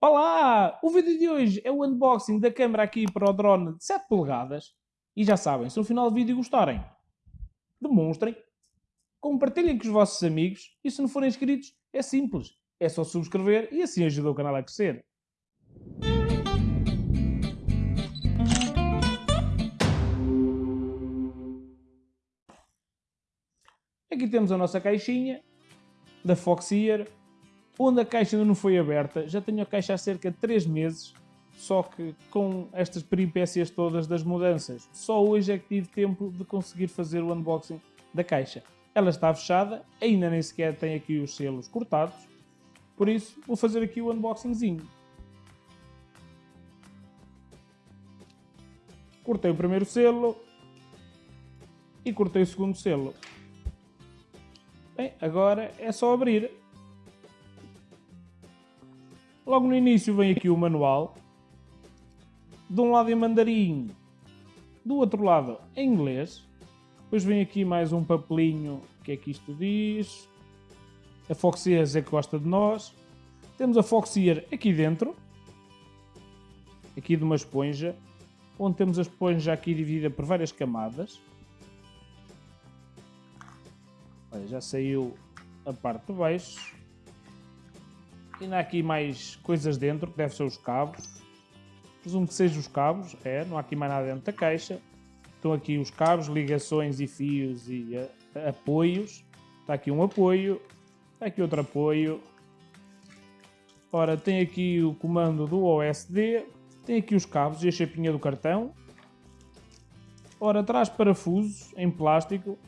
Olá! O vídeo de hoje é o unboxing da câmera aqui para o drone de 7 polegadas. E já sabem, se no final do vídeo gostarem, demonstrem, compartilhem com os vossos amigos e se não forem inscritos, é simples. É só subscrever e assim ajuda o canal a crescer. Aqui temos a nossa caixinha da Foxeer onde a caixa ainda não foi aberta. Já tenho a caixa há cerca de 3 meses, só que com estas peripécias todas das mudanças, só hoje é que tive tempo de conseguir fazer o unboxing da caixa. Ela está fechada, ainda nem sequer tem aqui os selos cortados, por isso vou fazer aqui o unboxingzinho. Cortei o primeiro selo e cortei o segundo selo. Bem, agora é só abrir. Logo no início vem aqui o manual. De um lado em mandarim, do outro lado em inglês. Depois vem aqui mais um papelinho, o que é que isto diz? A Foxeer é que gosta de nós. Temos a Foxeer aqui dentro. Aqui de uma esponja. Onde temos a esponja aqui dividida por várias camadas. Olha, já saiu a parte de baixo. Ainda há aqui mais coisas dentro, que devem ser os cabos. Presumo que sejam os cabos, é, não há aqui mais nada dentro da caixa. Estão aqui os cabos, ligações e fios e uh, apoios. Está aqui um apoio, está aqui outro apoio. Ora, tem aqui o comando do OSD, tem aqui os cabos e a chapinha do cartão. Ora, traz parafusos em plástico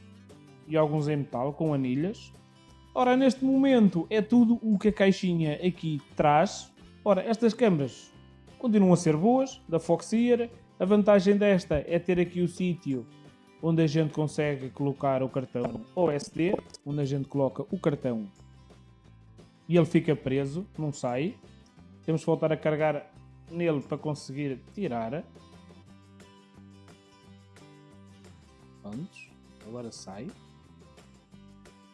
e alguns em metal com anilhas. Ora, neste momento é tudo o que a caixinha aqui traz. Ora, estas câmaras continuam a ser boas, da Foxeer. A vantagem desta é ter aqui o sítio onde a gente consegue colocar o cartão OSD, onde a gente coloca o cartão e ele fica preso, não sai. Temos que voltar a carregar nele para conseguir tirar. Pronto, agora sai.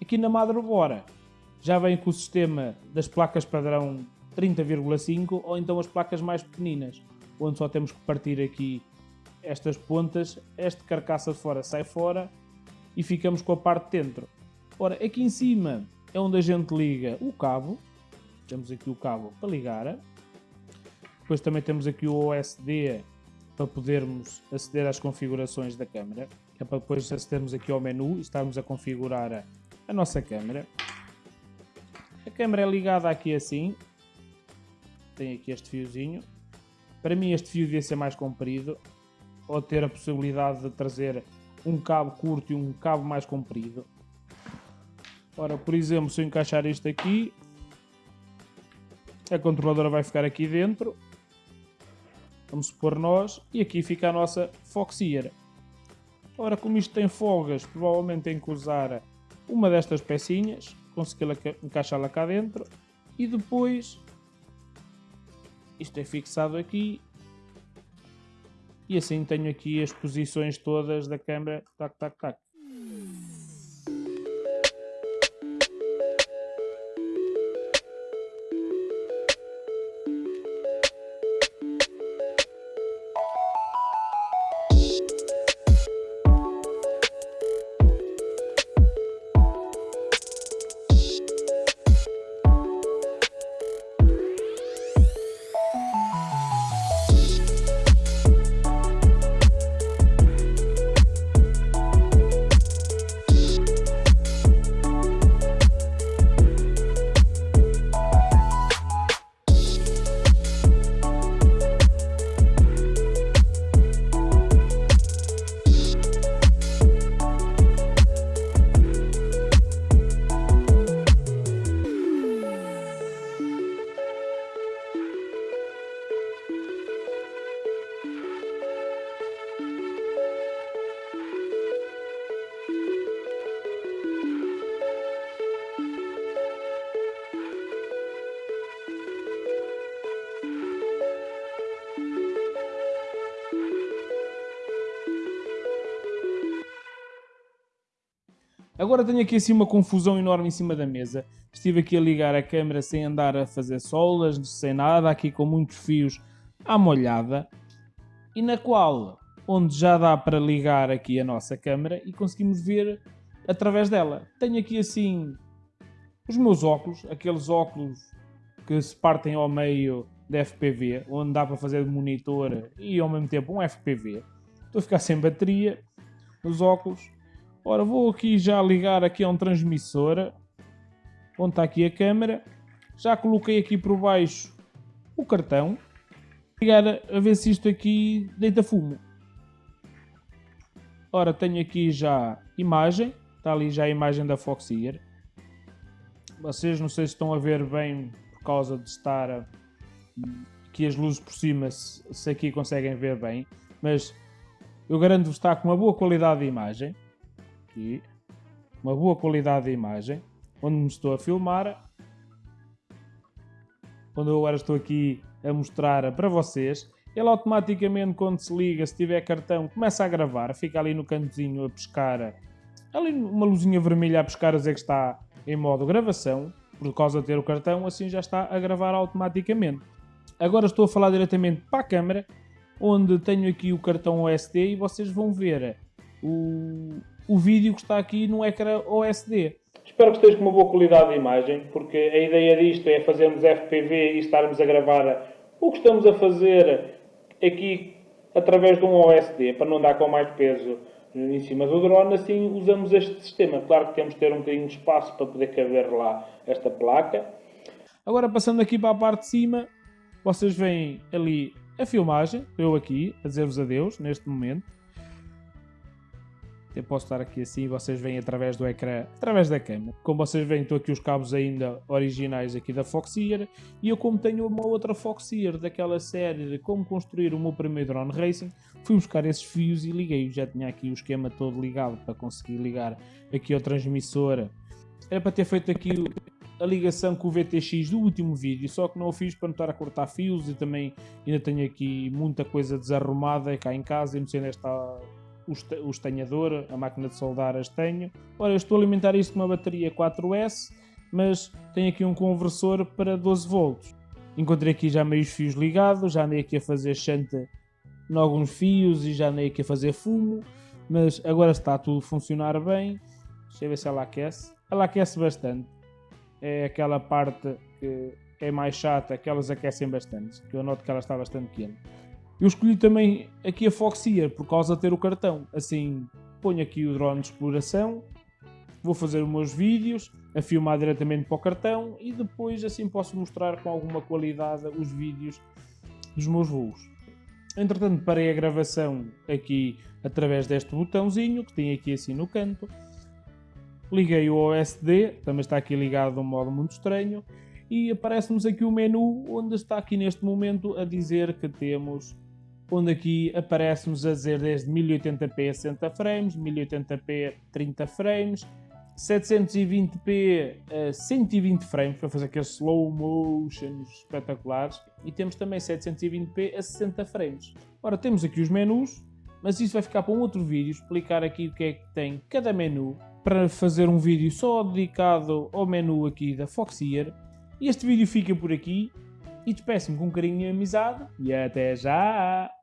Aqui na Motherboard já vem com o sistema das placas padrão 30,5 ou então as placas mais pequeninas, onde só temos que partir aqui estas pontas, esta carcaça de fora sai fora e ficamos com a parte de dentro. Ora, aqui em cima é onde a gente liga o cabo, temos aqui o cabo para ligar, depois também temos aqui o OSD para podermos aceder às configurações da câmera, é para depois acedermos aqui ao menu e estarmos a configurar a nossa câmera. A câmera é ligada aqui assim. Tem aqui este fiozinho. Para mim este fio devia ser mais comprido. Ou ter a possibilidade de trazer um cabo curto e um cabo mais comprido. Ora, por exemplo, se eu encaixar isto aqui, a controladora vai ficar aqui dentro. Vamos supor nós. E aqui fica a nossa Foxeer. Ora, como isto tem folgas, provavelmente tem que usar uma destas pecinhas, consegui encaixá-la cá dentro e depois isto é fixado aqui e assim tenho aqui as posições todas da câmera, tac, tac, tac. Agora tenho aqui assim uma confusão enorme em cima da mesa. Estive aqui a ligar a câmera sem andar a fazer solas, sem nada, aqui com muitos fios à molhada. E na qual, onde já dá para ligar aqui a nossa câmera e conseguimos ver através dela. Tenho aqui assim os meus óculos, aqueles óculos que se partem ao meio de FPV, onde dá para fazer de monitor e ao mesmo tempo um FPV. Estou a ficar sem bateria nos óculos. Ora, vou aqui já ligar aqui a um transmissor, onde está aqui a câmera. Já coloquei aqui por baixo o cartão. Ligar a ver se isto aqui deita fumo. Ora, tenho aqui já imagem. Está ali já a imagem da Foxeer. Vocês não sei se estão a ver bem por causa de estar aqui as luzes por cima, se, aqui conseguem ver bem. Mas eu garanto-vos que está com uma boa qualidade de imagem. Aqui. Uma boa qualidade de imagem. Onde me estou a filmar. Onde eu agora estou aqui a mostrar para vocês. Ele automaticamente, quando se liga, se tiver cartão, começa a gravar. Fica ali no cantozinho a pescar. Ali uma luzinha vermelha a pescar a dizer que está em modo gravação. Por causa de ter o cartão, assim já está a gravar automaticamente. Agora estou a falar diretamente para a câmera onde tenho aqui o cartão OSD e vocês vão ver o, o vídeo que está aqui no ecrã OSD. Espero que esteja com uma boa qualidade de imagem, porque a ideia disto é fazermos FPV e estarmos a gravar o que estamos a fazer aqui através de um OSD, para não dar com mais peso em cima do drone, assim usamos este sistema. Claro que temos que ter um bocadinho de espaço para poder caber lá esta placa. Agora passando aqui para a parte de cima, vocês veem ali a filmagem, eu aqui, a dizer-vos adeus, neste momento. Eu posso estar aqui assim vocês veem através do ecrã, através da câmera. Como vocês veem, estou aqui os cabos ainda originais aqui da Foxeer. E eu como tenho uma outra Foxeer daquela série de como construir o meu primeiro drone racing, fui buscar esses fios e liguei. Já tinha aqui o esquema todo ligado para conseguir ligar aqui ao transmissor. Era para ter feito aqui a ligação com o VTX do último vídeo, só que não o fiz para não estar a cortar fios e também ainda tenho aqui muita coisa desarrumada cá em casa e não sei onde está o estanhador, a máquina de soldar as tenho. Ora, eu estou a alimentar isto com uma bateria 4S, mas tenho aqui um conversor para 12 volts. Encontrei aqui já meios fios ligados, já andei aqui a fazer chanta em alguns fios e já andei aqui a fazer fumo, mas agora está tudo a funcionar bem. Deixa eu ver se ela aquece. Ela aquece bastante é aquela parte que é mais chata, que elas aquecem bastante, que eu noto que ela está bastante quente. Eu escolhi também aqui a Foxeer por causa de ter o cartão. Assim, ponho aqui o drone de exploração, vou fazer os meus vídeos, a filmar diretamente para o cartão e depois assim posso mostrar com alguma qualidade os vídeos dos meus voos. Entretanto, parei a gravação aqui através deste botãozinho que tem aqui assim no canto Liguei o OSD, também está aqui ligado de um modo muito estranho, e aparece-nos aqui o menu onde está aqui neste momento a dizer que temos, onde aqui aparece-nos a dizer desde 1080p a 60 frames, 1080p 30 frames, 720p a 120 frames para fazer aqueles slow motions espetaculares e temos também 720p a 60 frames. Ora, temos aqui os menus, mas isso vai ficar para um outro vídeo, explicar aqui o que é que tem cada menu para fazer um vídeo só dedicado ao menu aqui da Foxeer. Este vídeo fica por aqui e despeço-me com carinho e amizade e até já!